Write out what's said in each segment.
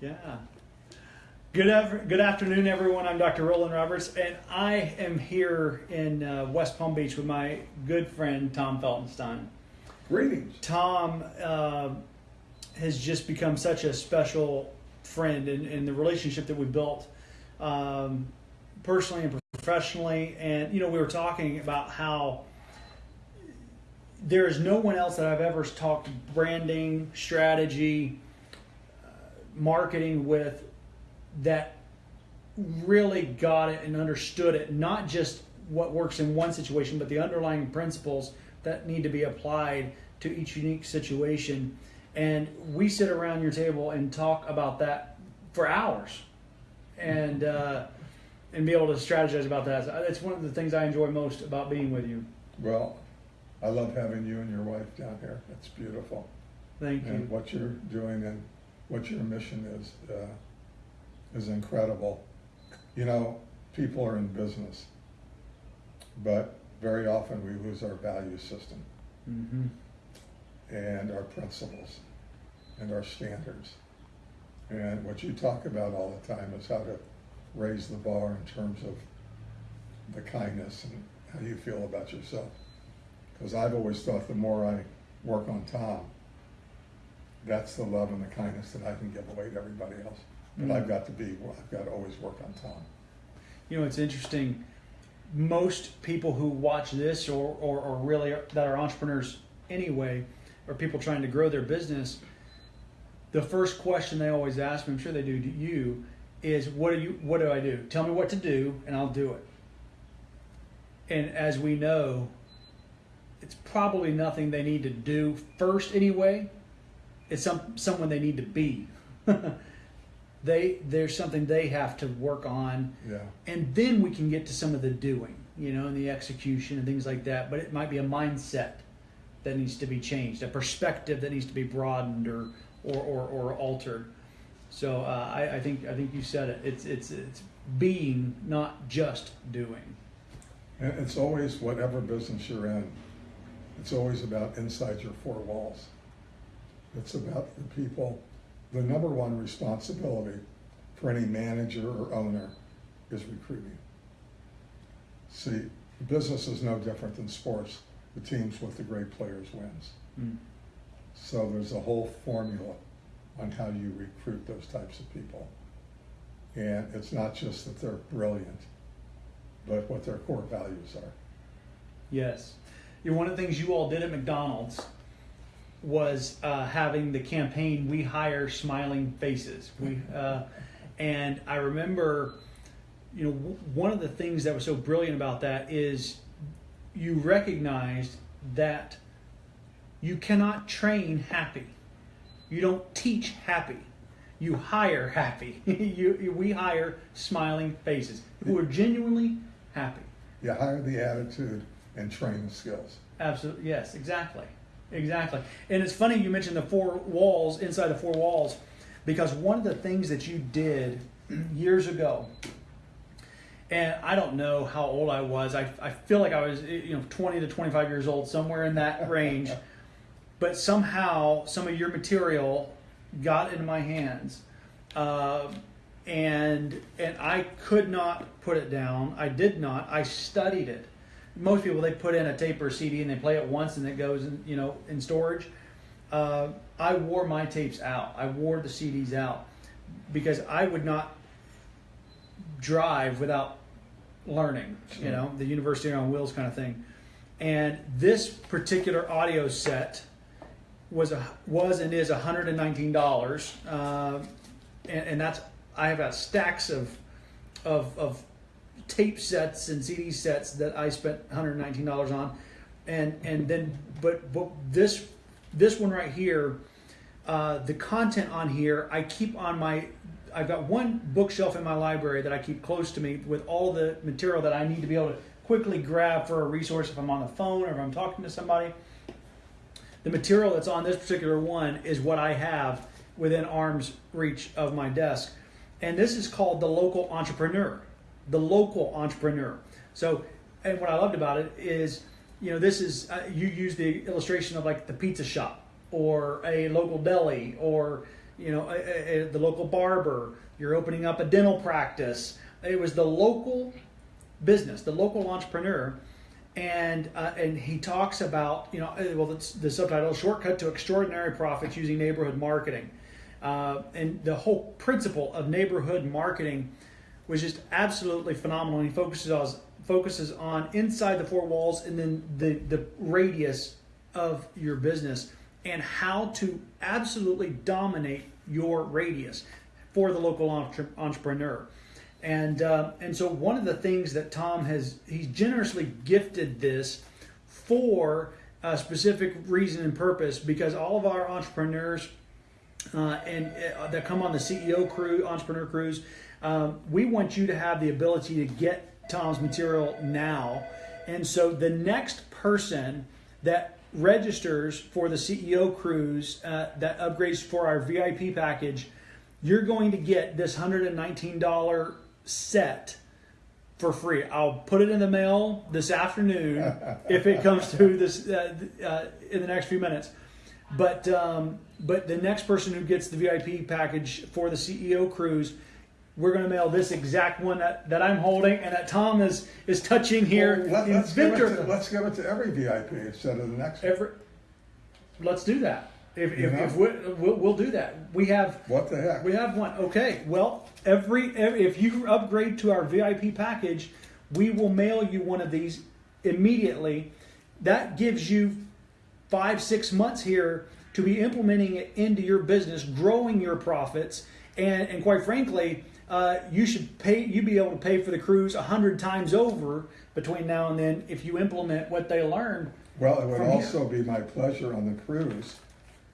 Yeah. Good, ever, good afternoon, everyone. I'm Dr. Roland Roberts, and I am here in uh, West Palm Beach with my good friend Tom Feltenstein. Greetings. Tom uh, has just become such a special friend in, in the relationship that we built um, personally and professionally. And, you know, we were talking about how there is no one else that I've ever talked branding, strategy, marketing with that really got it and understood it, not just what works in one situation, but the underlying principles that need to be applied to each unique situation. And we sit around your table and talk about that for hours, and uh, and be able to strategize about that. That's one of the things I enjoy most about being with you. Well, I love having you and your wife down here. It's beautiful. Thank and you. what you're doing and what your mission is uh, is incredible. You know, people are in business, but very often we lose our value system Mm-hmm. and our principles and our standards. And what you talk about all the time is how to raise the bar in terms of the kindness and how you feel about yourself. Because I've always thought the more I work on Tom, that's the love and the kindness that I can give away to everybody else. But Mm. I've got to be, I've got to always work on Tom. You know, it's interesting. Most people who watch this, or, or, or really are, that are entrepreneurs anyway, or people trying to grow their business, the first question they always ask me, I'm sure they do to you, is what do you what do I do? Tell me what to do and I'll do it. And as we know, it's probably nothing they need to do first anyway. It's some someone they need to be. they there's something they have to work on Yeah. and then we can get to some of the doing, you know, and the execution and things like that. But it might be a mindset that needs to be changed, a perspective that needs to be broadened or or, or, or altered. So uh, I, I think I think you said it. It's it's it's being, not just doing. And it's always, whatever business you're in, it's always about inside your four walls. It's about the people. The number one responsibility for any manager or owner is recruiting. See, business is no different than sports. The teams with the great players wins. Mm. So there's a whole formula on how you recruit those types of people. And it's not just that they're brilliant, but what their core values are. Yes. You know, one of the things you all did at McDonald's was uh, having the campaign "We Hire Smiling Faces." We uh, and I remember, you know, w- one of the things that was so brilliant about that is you recognized that you cannot train happy. You don't teach happy. You hire happy. you, you- we hire smiling faces who are genuinely happy. You hire the attitude and train the skills. Absolutely. Yes, exactly. Exactly. And it's funny you mentioned the four walls, inside the four walls, because one of the things that you did years ago, and I don't know how old I was. I, I feel like I was, you know, 20 to 25 years old, somewhere in that range. but somehow some of your material got into my hands. Uh, and and I could not put it down. I did not. I studied it. Most people they put in a tape or a CD and they play it once and it goes in you know in storage. Uh, I wore my tapes out. I wore the CDs out because I would not drive without learning. You know the university on wheels kind of thing. And this particular audio set was a was and is hundred and nineteen dollars, uh, and, and that's I have got stacks of of of tape sets and CD sets that I spent one hundred nineteen dollars on, and and then but but this this one right here, uh, the content on here I keep on my. I've got one bookshelf in my library that I keep close to me with all the material that I need to be able to quickly grab for a resource if I'm on the phone or if I'm talking to somebody the material that's on this particular one is what I have within arm's reach of my desk. And this is called the local entrepreneur. The local entrepreneur. So, and what I loved about it is, you know, this is, uh, you use the illustration of like the pizza shop or a local deli or, you know, uh, uh, the local barber. You're opening up a dental practice. It was the local business, the local entrepreneur, and uh, and he talks about you know uh, well the, the subtitle shortcut to extraordinary profits using neighborhood marketing, uh, and the whole principle of neighborhood marketing was just absolutely phenomenal. And he focuses on focuses on inside the four walls and then the the radius of your business and how to absolutely dominate your radius for the local entre- entrepreneur. And uh, and so one of the things that Tom has he's generously gifted this for a specific reason and purpose because all of our entrepreneurs uh, and uh, that come on the CEO crew, entrepreneur cruise, um, we want you to have the ability to get Tom's material now. And so the next person that registers for the CEO cruise uh, that upgrades for our VIP package, you're going to get this $119 set for free. I'll put it in the mail this afternoon if it comes through this uh, uh, in the next few minutes. But um, but the next person who gets the VIP package for the CEO cruise, we're going to mail this exact one that, that I'm holding and that Tom is is touching here. Well, let, us give it to, let's give it to every VIP instead of the next. one. Every, let's do that. If, if, if we, we'll, we'll do that. We have What the heck? we have one. Okay. Well, every, every if you upgrade to our VIP package, we will mail you one of these immediately. That gives you five six months here to be implementing it into your business, growing your profits, and and quite frankly. Uh, you should pay. you'd be able to pay for the cruise a hundred times over between now and then if you implement what they learned. Well, it would here. also be my pleasure on the cruise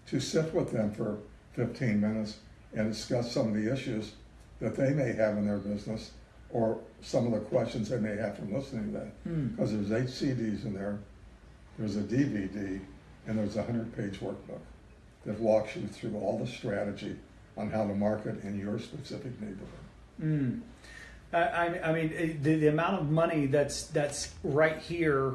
to sit with them for 15 minutes and discuss some of the issues that they may have in their business or some of the questions they may have from listening to that. Hmm. Because there's eight CDs in there, there's a DVD, and there's a 100 page workbook that walks you through all the strategy on how to market in your specific neighborhood. Mm. I, I mean, the, the amount of money that's that's right here,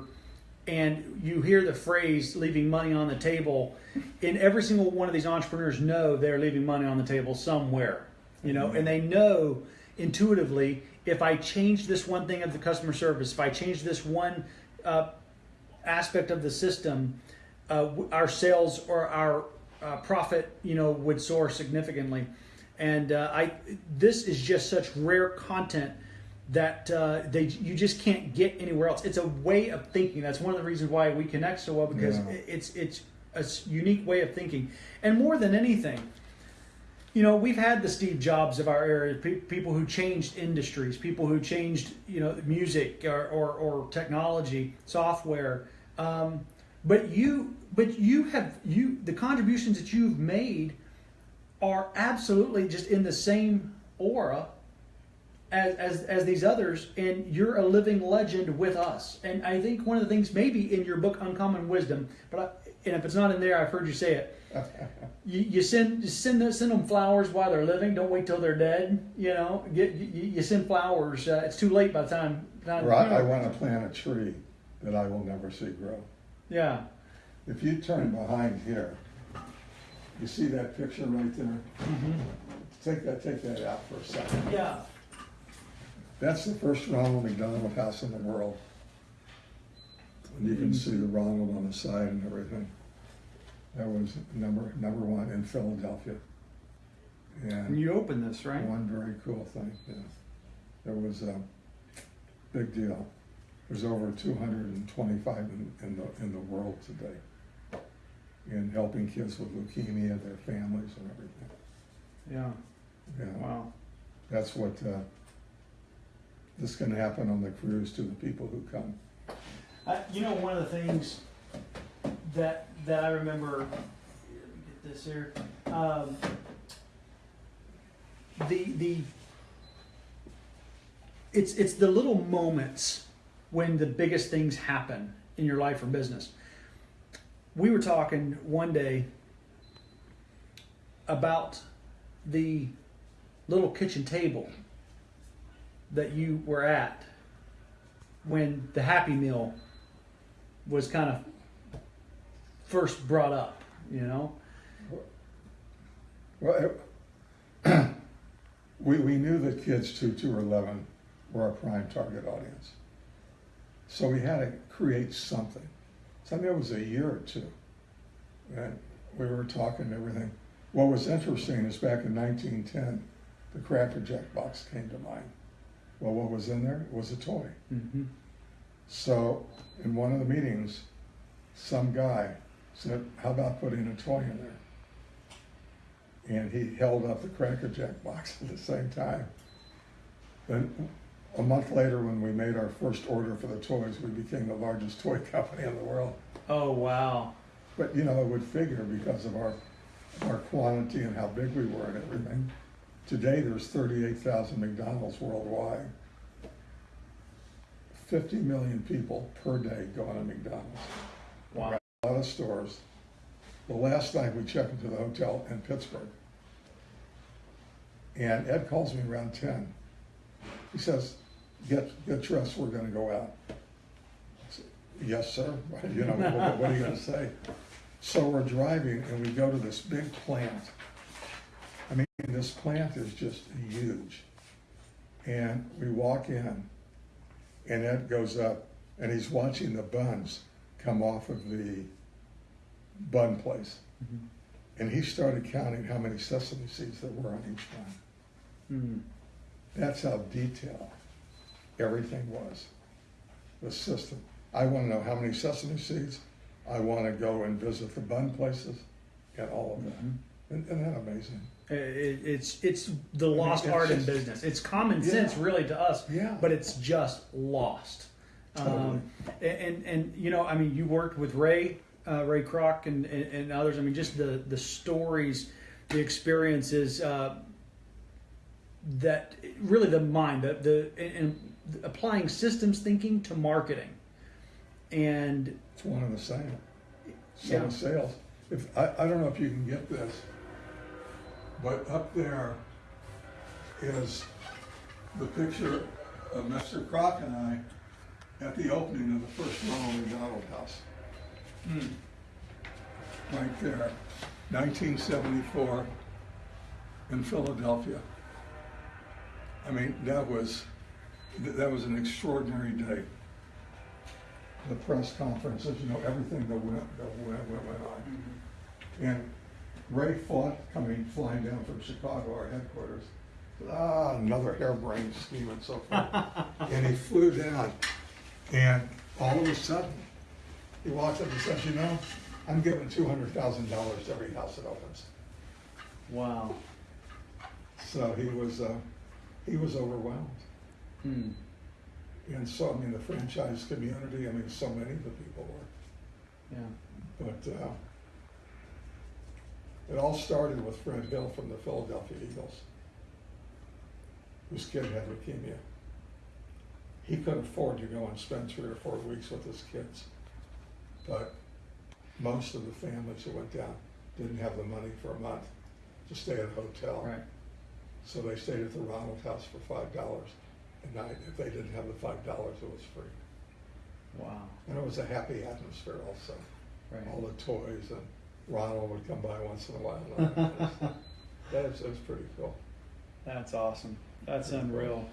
and you hear the phrase "leaving money on the table," and every single one of these entrepreneurs know they're leaving money on the table somewhere, you know, and they know intuitively if I change this one thing of the customer service, if I change this one uh, aspect of the system, uh, our sales or our uh, profit, you know, would soar significantly. And uh, I, this is just such rare content that uh, they you just can't get anywhere else. It's a way of thinking. That's one of the reasons why we connect so well because Yeah. it's it's a unique way of thinking. And more than anything, you know, we've had the Steve Jobs of our era, pe- people who changed industries, people who changed, you know, music or, or, or technology, software. Um, but you, but you have you the contributions that you've made are absolutely just in the same aura as, as, as these others, and you're a living legend with us. And I think one of the things, maybe in your book, Uncommon Wisdom, but I, and if it's not in there, I've heard you say it. You, you send you send them, send them flowers while they're living. Don't wait till they're dead. You know, get you, you send flowers. Uh, it's too late by the time. time Or I, I want to plant a tree that I will never see grow. Yeah. If you turn behind here, you see that picture right there? Mm-hmm. Take that, take that out for a second. Yeah. That's the first Ronald McDonald house in the world. And you can see the Ronald on the side and everything. That was number, number one in Philadelphia. And And you open this, right? one very cool thing, yeah. It was a big deal. There's over two hundred and twenty-five in, in the, in the world today. In helping kids with leukemia, their families and everything. Yeah. Yeah, Wow. that's what, uh, this can happen on the cruise to the people who come. I, you know, one of the things that that I remember. Let me get this here. Um, the the. It's it's the little moments when the biggest things happen in your life or business. We were talking one day about the little kitchen table that you were at when the Happy Meal was kind of first brought up, you know. Well, it, we, we knew that kids two to eleven were our prime target audience. So we had to create something. I mean, it was a year or two. And we were talking and everything. What was interesting is back in nineteen ten, the Cracker Jack box came to mind. Well, what was in there? It was a toy. Mm-hmm. So in one of the meetings, some guy said, how about putting a toy in there? And he held up the Cracker Jack box at the same time. Then a month later, when we made our first order for the toys, we became the largest toy company in the world. Oh wow. But you know, it would figure because of our, our quantity and how big we were and everything. Today, there's thirty-eight thousand McDonald's worldwide. Fifty million people per day go on a McDonald's. Wow. A lot of stores. The last night we checked into the hotel in Pittsburgh. And Ed calls me around ten. He says, get, get dressed, we're gonna go out. I said, Yes, sir. You know, what, what are you gonna say? So we're driving and we go to this big plant. I mean, this plant is just huge. And we walk in and Ed goes up and he's watching the buns come off of the bun place. Mm-hmm. And he started counting how many sesame seeds there were on each bun. Mm. That's how detailed everything was. The system. I want to know how many sesame seeds. I want to go and visit the bun places and all of that. Mhm. Isn't, isn't that amazing? It, it's it's the lost it's art in business. It's common Yeah. sense, really, to us. Yeah. But it's just lost. Totally. Um, and, and and you know, I mean, you worked with Ray, uh, Ray Kroc, and, and and others. I mean, just the the stories, the experiences. Uh, that really the mind, the the and, applying systems thinking to marketing, and It's one and the same. So Yeah. sales. If I, I don't know if you can get this, but up there is the picture of Mr. Kroc and I at the opening of the first Ronald McDonald House. Hmm. Right there, 1974 in Philadelphia. I mean, that was that was an extraordinary day the press conferences, you know, everything that went, that went, went, went on. And Ray fought coming, flying down from Chicago, our headquarters. Ah, another harebrained scheme and so forth. and he flew down, and all of a sudden, he walks up and says, "You know, I'm giving two hundred thousand dollars to every house that opens." wow. So he was, uh, he was overwhelmed. Hmm. And so, I mean, the franchise community, I mean, so many of the people were. Yeah. But uh, it all started with Fred Hill from the Philadelphia Eagles, whose kid had leukemia. He couldn't afford to go and spend three or four weeks with his kids. But most of the families who went down didn't have the money for a month to stay at a hotel. Right. So they stayed at the Ronald House for five dollars a night. If they didn't have the five dollars, it was free. Wow. And it was a happy atmosphere also. Right. all the toys, and Ronald would come by once in a while. and that. That's, that's pretty cool. That's awesome. That's unreal.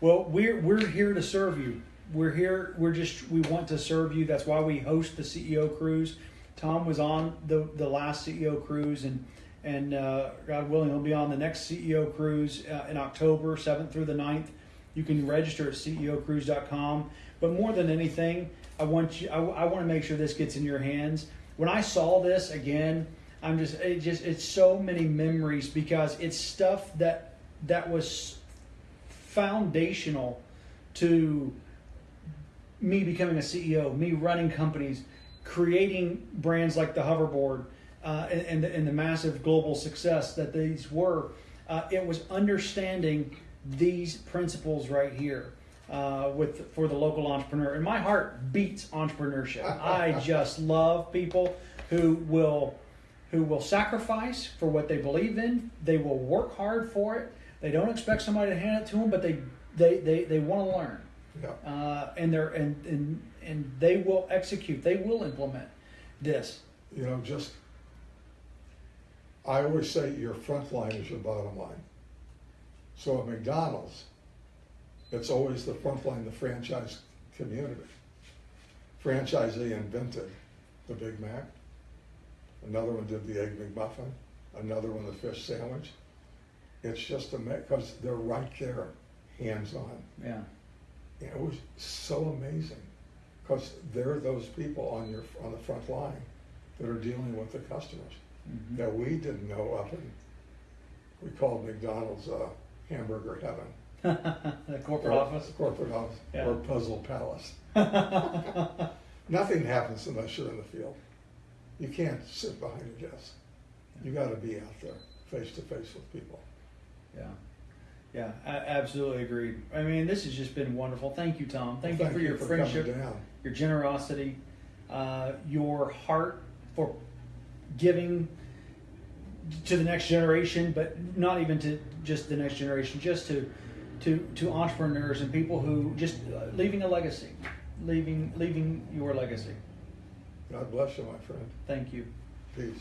Well, we're we're here to serve you. We're here. We're just we want to serve you. That's why we host the CEO cruise. Tom was on the the last CEO cruise, and and uh, God willing, he'll be on the next CEO cruise uh, in October, seventh through the 9th. You can register at ceocruise.com. But more than anything, I want you. I, I want to make sure this gets in your hands. When I saw this again, I'm just it just it's so many memories because it's stuff that that was foundational to me becoming a CEO, me running companies, creating brands like the hoverboard, uh, and, and, the, massive global success that these were. Uh, it was understanding these principles right here uh, with for the local entrepreneur. And my heart beats entrepreneurship. I just love people who will who will sacrifice for what they believe in. They will work hard for it. They don't expect somebody to hand it to them, but they they they, they want to learn Yeah. uh, and they're and, and and they will execute. They will implement this. You know, just I always say your front line is your bottom line. So at McDonald's, it's always the front line, the franchise community. Franchisee invented the Big Mac. Another one did the Egg McMuffin. Another one the fish sandwich. It's just a because they're right there, hands on. Yeah. And it was so amazing because they're those people on your on the front line that are dealing with the customers Mhm. that we didn't know up in we called McDonald's uh, hamburger heaven, the corporate Or office. corporate office, Yeah. or puzzle palace. Nothing happens unless you're in the field. You can't sit behind a desk. You got to be out there, face to face with people. Yeah. Yeah, I absolutely agree. I mean, this has just been wonderful. Thank you, Tom. Thank, Thank you for you your for friendship, down. your generosity, uh, your heart for giving to the next generation, but not even to just the next generation, just to to to entrepreneurs and people who just uh, leaving a legacy, leaving leaving your legacy. God bless you, my friend. Thank you. Peace.